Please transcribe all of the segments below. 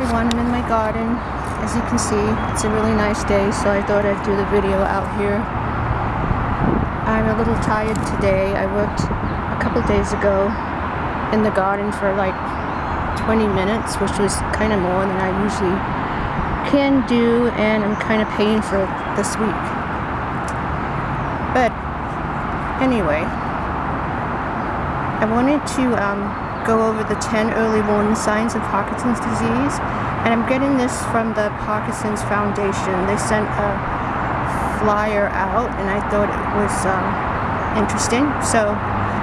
everyone, I'm in my garden. As you can see, it's a really nice day, so I thought I'd do the video out here. I'm a little tired today. I worked a couple days ago in the garden for like 20 minutes, which was kind of more than I usually can do, and I'm kind of paying for it this week. But anyway, I wanted to um, go over the 10 early warning signs of Parkinson's disease. And I'm getting this from the Parkinson's Foundation. They sent a flyer out and I thought it was um, interesting. So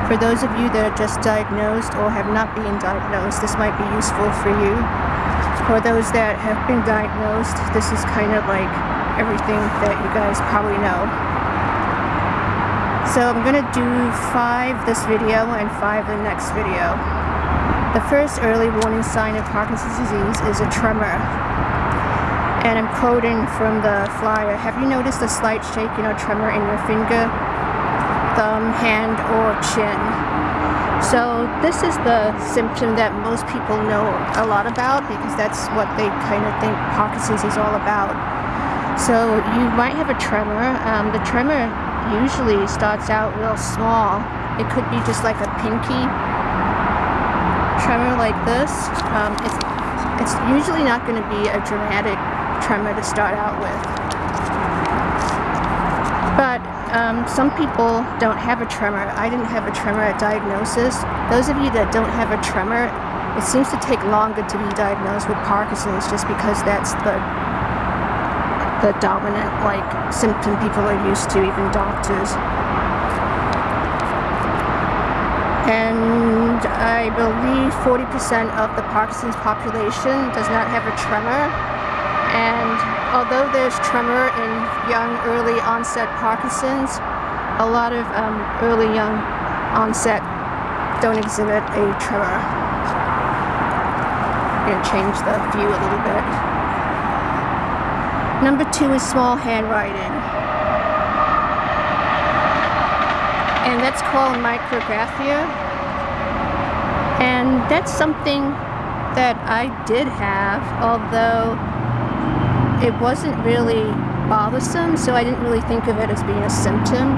for those of you that are just diagnosed or have not been diagnosed, this might be useful for you. For those that have been diagnosed, this is kind of like everything that you guys probably know. So I'm going to do five this video and five the next video. The first early warning sign of Parkinson's disease is a tremor. And I'm quoting from the flyer. Have you noticed a slight shaking or tremor in your finger, thumb, hand, or chin? So this is the symptom that most people know a lot about because that's what they kind of think Parkinson's is all about. So you might have a tremor. Um, the tremor usually starts out real small. It could be just like a pinky tremor like this, um, it's, it's usually not going to be a dramatic tremor to start out with. But um, some people don't have a tremor. I didn't have a tremor at diagnosis. Those of you that don't have a tremor, it seems to take longer to be diagnosed with Parkinson's just because that's the the dominant like symptom people are used to, even doctors. And I believe 40% of the Parkinson's population does not have a tremor. And although there's tremor in young, early onset Parkinson's, a lot of um, early young onset don't exhibit a tremor. I'm going to change the view a little bit. Number two is small handwriting. and that's called micrographia and that's something that I did have although it wasn't really bothersome so I didn't really think of it as being a symptom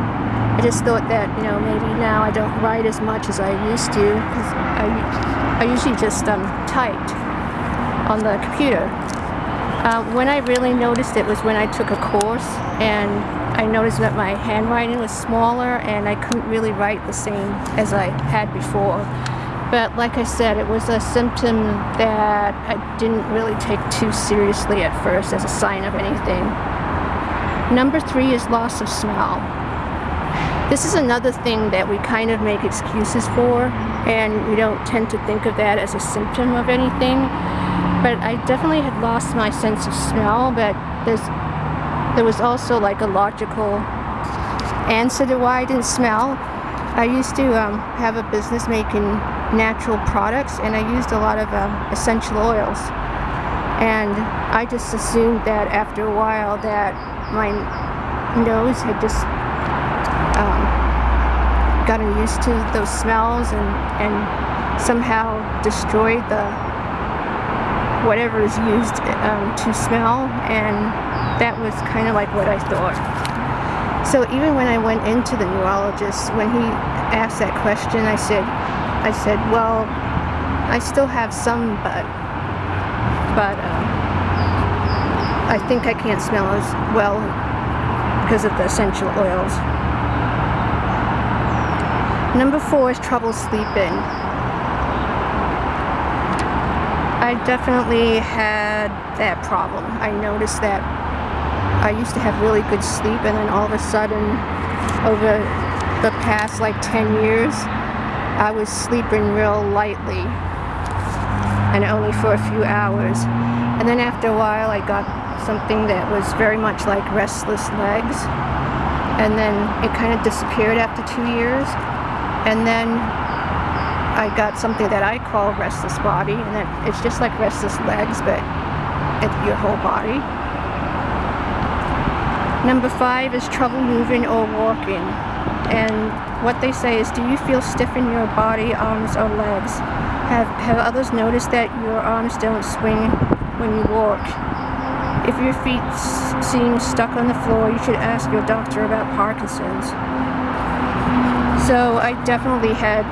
I just thought that you know maybe now I don't write as much as I used to because I, I usually just um, typed on the computer uh, when I really noticed it was when I took a course and I noticed that my handwriting was smaller and I couldn't really write the same as I had before. But like I said, it was a symptom that I didn't really take too seriously at first as a sign of anything. Number three is loss of smell. This is another thing that we kind of make excuses for and we don't tend to think of that as a symptom of anything. But I definitely had lost my sense of smell, but there's there was also like a logical answer to why I didn't smell. I used to um, have a business making natural products and I used a lot of um, essential oils. And I just assumed that after a while that my nose had just um, gotten used to those smells and, and somehow destroyed the whatever is used um, to smell and that was kind of like what I thought. So even when I went into the neurologist, when he asked that question, I said, I said, well, I still have some, but, but uh, I think I can't smell as well because of the essential oils. Number four is trouble sleeping. I definitely had that problem. I noticed that I used to have really good sleep and then all of a sudden over the past like 10 years I was sleeping real lightly and only for a few hours. And then after a while I got something that was very much like restless legs. And then it kind of disappeared after two years. And then I got something that I call restless body. And then it's just like restless legs but it's your whole body. Number five is trouble moving or walking. And what they say is, do you feel stiff in your body, arms, or legs? Have, have others noticed that your arms don't swing when you walk. If your feet seem stuck on the floor, you should ask your doctor about Parkinson's. So I definitely had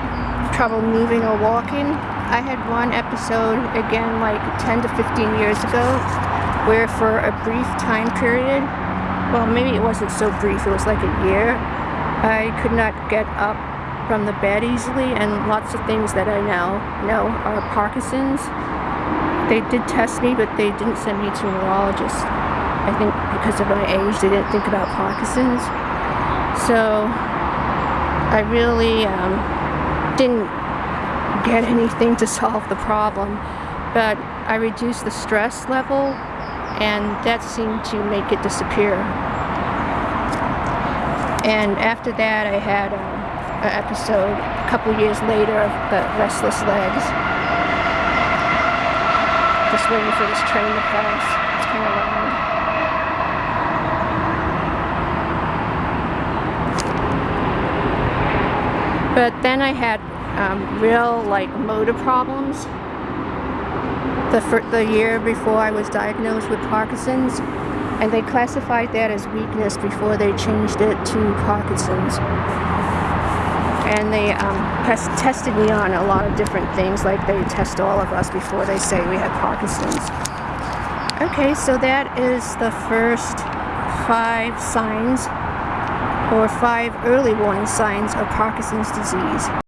trouble moving or walking. I had one episode, again, like 10 to 15 years ago, where for a brief time period, well, maybe it wasn't so brief, it was like a year, I could not get up from the bed easily, and lots of things that I now know are Parkinson's. They did test me, but they didn't send me to a neurologist. I think because of my age, they didn't think about Parkinson's. So I really um, didn't get anything to solve the problem, but I reduced the stress level, and that seemed to make it disappear. And after that, I had um, an episode a couple years later of the restless legs. Just waiting for this train to pass. It's kind of loud. But then I had um, real like motor problems. The the year before I was diagnosed with Parkinson's, and they classified that as weakness before they changed it to Parkinson's. And they um, tested me on a lot of different things, like they test all of us before they say we have Parkinson's. Okay, so that is the first five signs or five early warning signs of Parkinson's disease.